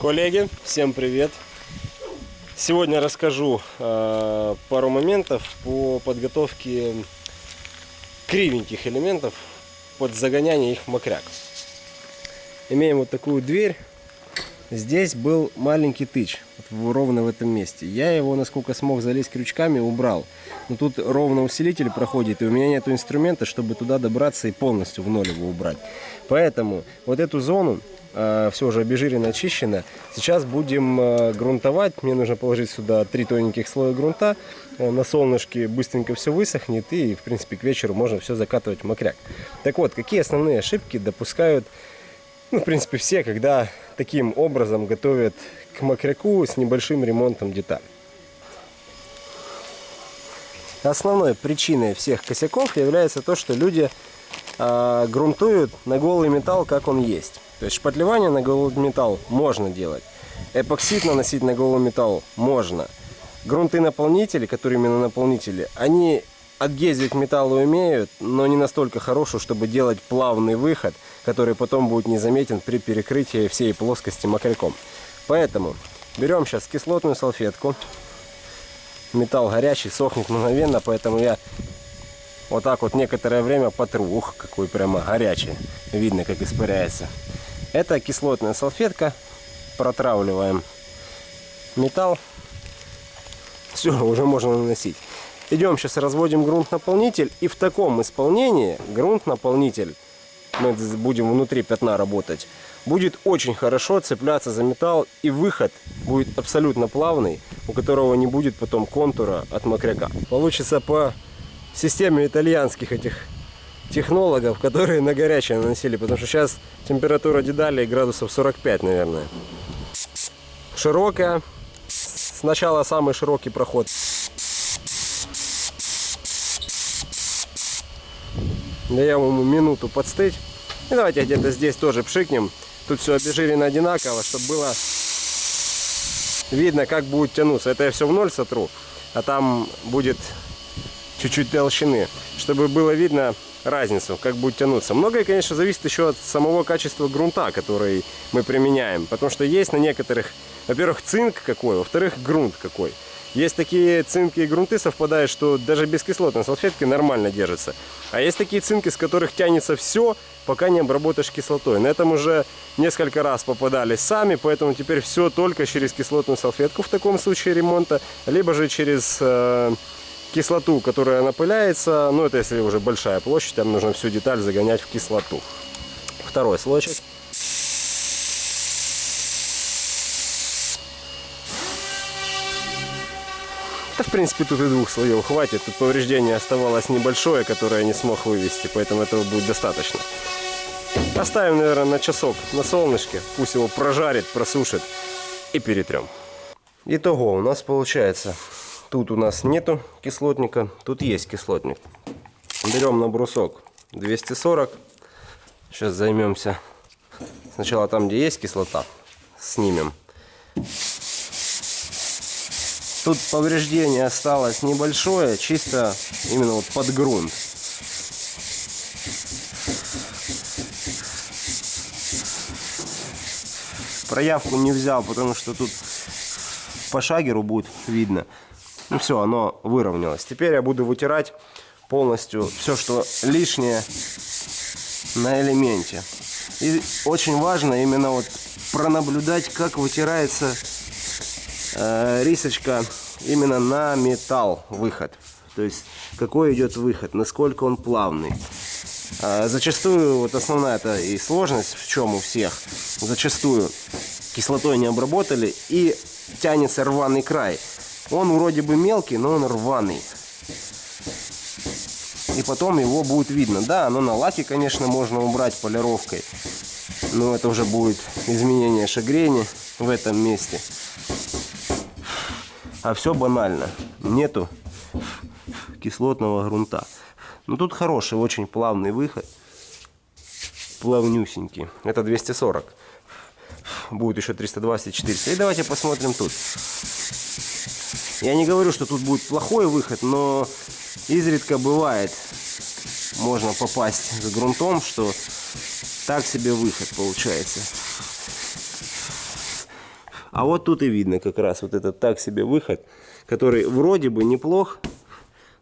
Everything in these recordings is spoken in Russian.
Коллеги, всем привет! Сегодня расскажу э, пару моментов по подготовке кривеньких элементов под загоняние их в мокряк. Имеем вот такую дверь. Здесь был маленький тыч, вот ровно в этом месте. Я его, насколько смог залезть крючками, убрал. Но тут ровно усилитель проходит, и у меня нет инструмента, чтобы туда добраться и полностью в ноль его убрать. Поэтому вот эту зону все уже обезжирено, очищено. Сейчас будем э, грунтовать. Мне нужно положить сюда три тоненьких слоя грунта. Э, на солнышке быстренько все высохнет и, в принципе, к вечеру можно все закатывать в мокряк. Так вот, какие основные ошибки допускают, ну, в принципе, все, когда таким образом готовят к мокряку с небольшим ремонтом деталей. Основной причиной всех косяков является то, что люди э, грунтуют на голый металл, как он есть. То есть шпатлевание на голый металл можно делать. Эпоксид наносить на голый металл можно. Грунты наполнители, которые именно наполнители, они отгезить металл умеют, но не настолько хорошую, чтобы делать плавный выход, который потом будет незаметен при перекрытии всей плоскости мокряком. Поэтому берем сейчас кислотную салфетку. Металл горячий, сохнет мгновенно, поэтому я вот так вот некоторое время потру. Ух, какой прямо горячий. Видно, как испаряется. Это кислотная салфетка. Протравливаем металл. Все, уже можно наносить. Идем сейчас разводим грунт-наполнитель. И в таком исполнении грунт-наполнитель, мы будем внутри пятна работать, будет очень хорошо цепляться за металл. И выход будет абсолютно плавный, у которого не будет потом контура от мокряка. Получится по системе итальянских этих технологов, которые на горячее наносили, потому что сейчас температура дедалей градусов 45, наверное. Широкая. Сначала самый широкий проход. Даем ему минуту подстыть. И давайте где-то здесь тоже пшикнем. Тут все обезжирено одинаково, чтобы было видно, как будет тянуться. Это я все в ноль сотру, а там будет чуть-чуть толщины, чтобы было видно, разницу, как будет тянуться. Многое, конечно, зависит еще от самого качества грунта, который мы применяем. Потому что есть на некоторых, во-первых, цинк какой, во-вторых, грунт какой. Есть такие цинки и грунты совпадают, что даже без кислотной салфетки нормально держится. А есть такие цинки, с которых тянется все, пока не обработаешь кислотой. На этом уже несколько раз попадались сами, поэтому теперь все только через кислотную салфетку в таком случае ремонта, либо же через... Э кислоту, которая напыляется. Ну, это если уже большая площадь, там нужно всю деталь загонять в кислоту. Второй слойчик. Да, в принципе, тут и двух слоев хватит. Тут повреждение оставалось небольшое, которое я не смог вывести, поэтому этого будет достаточно. Оставим, наверное, на часок на солнышке. Пусть его прожарит, просушит и перетрем. Итого у нас получается Тут у нас нету кислотника, тут есть кислотник. Берем на брусок 240. Сейчас займемся сначала там, где есть кислота, снимем. Тут повреждение осталось небольшое, чисто именно вот под грунт. Проявку не взял, потому что тут по шагеру будет видно. Ну все, оно выровнялось. Теперь я буду вытирать полностью все, что лишнее на элементе. И очень важно именно вот пронаблюдать, как вытирается э, рисочка именно на металл выход. То есть какой идет выход, насколько он плавный. Э, зачастую, вот основная это и сложность в чем у всех, зачастую кислотой не обработали и тянется рваный край. Он вроде бы мелкий, но он рваный. И потом его будет видно. Да, оно на лаке, конечно, можно убрать полировкой. Но это уже будет изменение шагрения в этом месте. А все банально. Нету кислотного грунта. Но тут хороший, очень плавный выход. Плавнюсенький. Это 240. Будет еще 320 400. И давайте посмотрим тут. Я не говорю, что тут будет плохой выход, но изредка бывает, можно попасть за грунтом, что так себе выход получается. А вот тут и видно как раз вот этот так себе выход, который вроде бы неплох,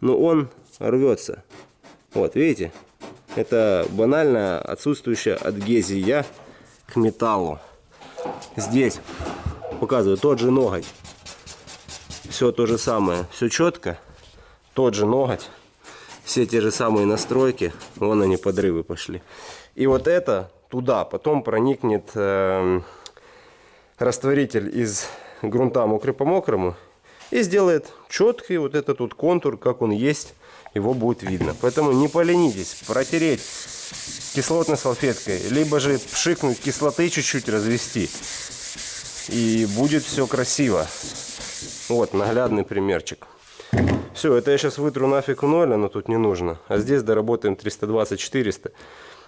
но он рвется. Вот, видите? Это банально отсутствующая адгезия к металлу. Здесь показываю тот же ноготь. Все то же самое, все четко. Тот же ноготь. Все те же самые настройки. Вон они, подрывы пошли. И вот это туда потом проникнет э, растворитель из грунта мокрый по мокрому и сделает четкий вот этот вот контур, как он есть, его будет видно. Поэтому не поленитесь протереть кислотной салфеткой, либо же пшикнуть кислоты чуть-чуть развести. И будет все красиво. Вот наглядный примерчик. Все, это я сейчас вытру нафиг в ноль, оно тут не нужно. А здесь доработаем 320-400.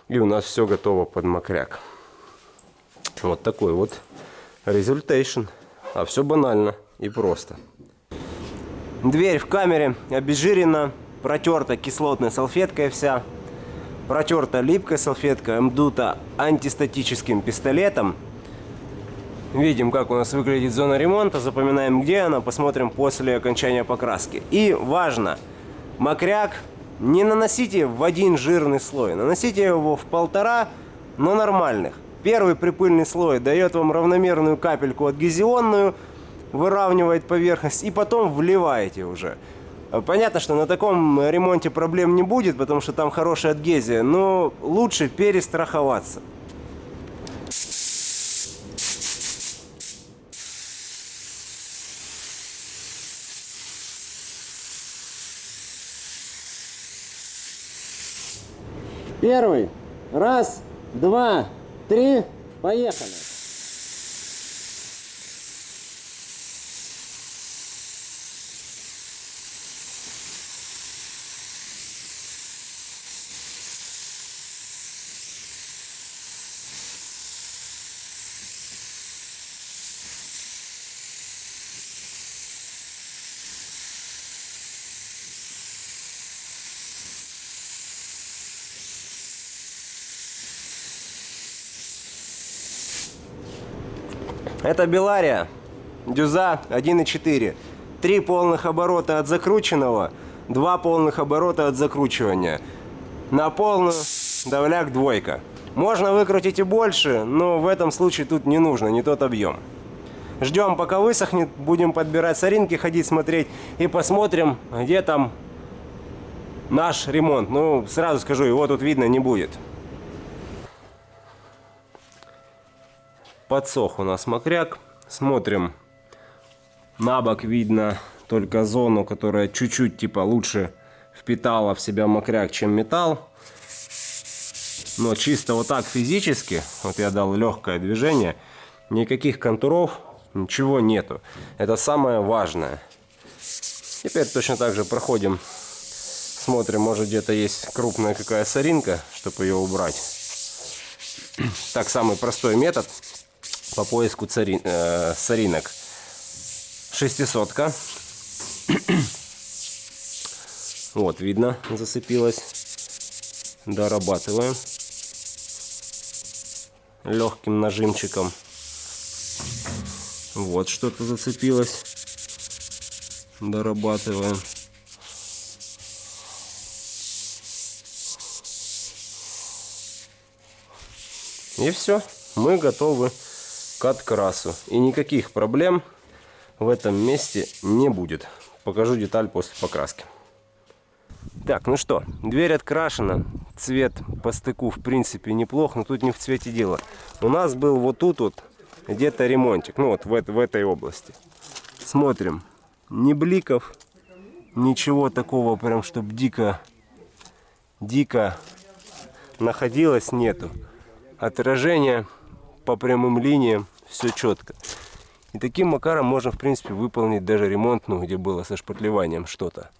И у нас все готово под макряк. Вот такой вот результейшн. А все банально и просто. Дверь в камере обезжирена, протерта кислотной салфеткой вся. Протерта липкой салфеткой, мдута антистатическим пистолетом. Видим, как у нас выглядит зона ремонта, запоминаем, где она, посмотрим после окончания покраски. И важно, макряк не наносите в один жирный слой, наносите его в полтора, но нормальных. Первый припыльный слой дает вам равномерную капельку адгезионную, выравнивает поверхность, и потом вливаете уже. Понятно, что на таком ремонте проблем не будет, потому что там хорошая адгезия, но лучше перестраховаться. Первый. Раз, два, три. Поехали. Это Белария, дюза 1.4. Три полных оборота от закрученного, два полных оборота от закручивания. На полную давляк двойка. Можно выкрутить и больше, но в этом случае тут не нужно, не тот объем. Ждем, пока высохнет, будем подбирать соринки, ходить смотреть и посмотрим, где там наш ремонт. Ну, сразу скажу, его тут видно не будет. Подсох у нас мокряк. Смотрим. На бок видно только зону, которая чуть-чуть типа лучше впитала в себя мокряк, чем металл. Но чисто вот так физически, вот я дал легкое движение, никаких контуров, ничего нету. Это самое важное. Теперь точно так же проходим, смотрим, может где-то есть крупная какая соринка, чтобы ее убрать. Так, самый простой метод по поиску цари, э, соринок. Шестисотка. вот, видно, зацепилась. Дорабатываем. Легким нажимчиком. Вот что-то зацепилось. Дорабатываем. И все, мы готовы к открасу. И никаких проблем в этом месте не будет. Покажу деталь после покраски. Так, ну что, дверь открашена. Цвет по стыку в принципе неплох, но тут не в цвете дело. У нас был вот тут вот где-то ремонтик. Ну вот в, в этой области. Смотрим. Ни бликов, ничего такого прям, чтобы дико, дико находилось, нету. Отражение по прямым линиям, все четко. И таким макаром можно, в принципе, выполнить даже ремонт, ну, где было со шпатлеванием что-то.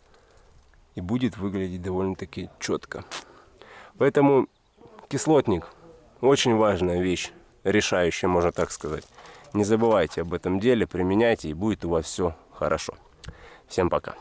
И будет выглядеть довольно-таки четко. Поэтому кислотник очень важная вещь, решающая, можно так сказать. Не забывайте об этом деле, применяйте, и будет у вас все хорошо. Всем пока.